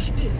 Shit. did.